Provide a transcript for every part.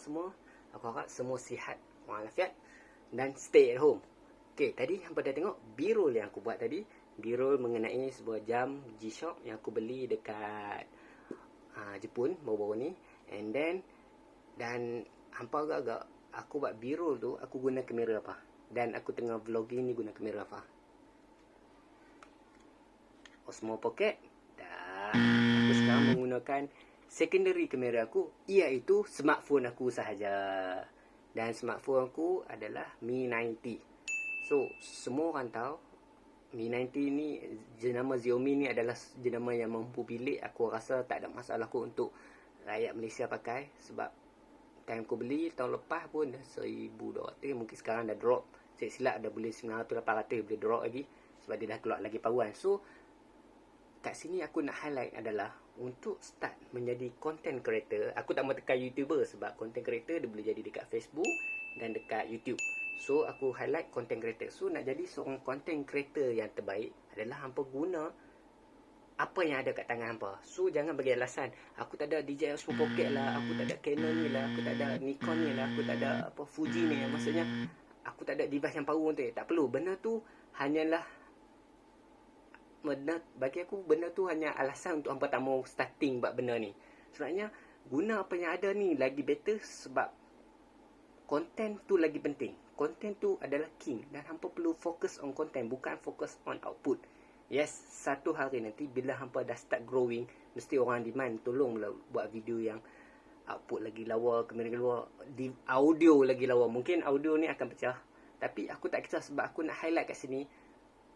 semua? Aku harap semua sihat walafiat dan stay at home. Okay, tadi hampa dah tengok birol yang aku buat tadi. Birol mengenai sebuah jam G-Shock yang aku beli dekat uh, Jepun baru-baru ni. And then, dan hampa agak-agak aku buat birol tu, aku guna kamera apa. Dan aku tengah vlogging ni guna kamera apa. Osmo Pocket. Dan aku sekarang menggunakan secondary kamera aku iaitu smartphone aku sahaja. Dan smartphone aku adalah Mi 90. So, semua orang tahu Mi 90 ni jenama Xiaomi ni adalah jenama yang mampu bilik. Aku rasa tak ada masalah aku untuk rakyat Malaysia pakai sebab time aku beli tahun lepas pun dah 1200 mungkin sekarang dah drop. Saya silap dah boleh 900 800 boleh drop lagi sebab dia dah keluar lagi power. So, kat sini aku nak highlight adalah untuk start menjadi content creator, aku tak mahu tekan YouTuber sebab content creator dia boleh jadi dekat Facebook dan dekat YouTube. So aku highlight content creator. So nak jadi seorang content creator yang terbaik adalah hampa guna apa yang ada kat tangan hampa. So jangan bagi alasan aku tak ada DJI Osmo Pocket lah, aku tak ada Canon ni lah, aku tak ada Nikon ni lah, aku tak ada apa Fuji ni. Maksudnya aku tak ada device yang power tu. Tak perlu. Benda tu hanyalah benda bagi aku benda tu hanya alasan untuk hangpa tak mau starting buat benda ni. Sebenarnya guna apa yang ada ni lagi better sebab content tu lagi penting. Content tu adalah king dan hangpa perlu fokus on content bukan fokus on output. Yes, satu hari nanti bila hangpa dah start growing, mesti orang demand tolonglah buat video yang output lagi lawa, kamera lagi lawa, di audio lagi lawa. Mungkin audio ni akan pecah. Tapi aku tak kisah sebab aku nak highlight kat sini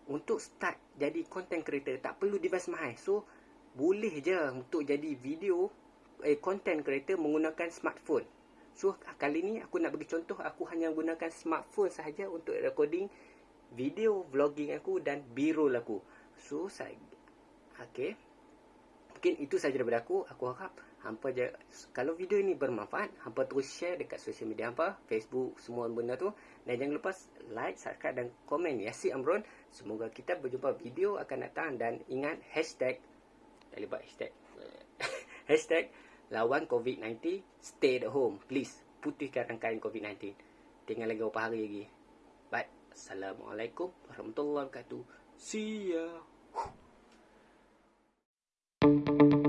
untuk start jadi content creator tak perlu device mahal. So boleh je untuk jadi video eh content creator menggunakan smartphone. So kali ni aku nak bagi contoh aku hanya gunakan smartphone sahaja untuk recording video vlogging aku dan B-roll aku. So saya okey. Mungkin itu sahaja daripada aku. Aku harap hampa je kalau video ini bermanfaat, hampa terus share dekat social media hampa, Facebook, semua benda tu. Dan jangan lupa like, subscribe dan komen Yasi Amron. Semoga kita berjumpa video akan datang dan ingat hashtag lupa hashtag hashtag lawan COVID-19 stay at home. Please putihkan rangkaian COVID-19 tinggal lagi beberapa hari lagi. Bye assalamualaikum warahmatullahi wabarakatuh. See ya. Thank you.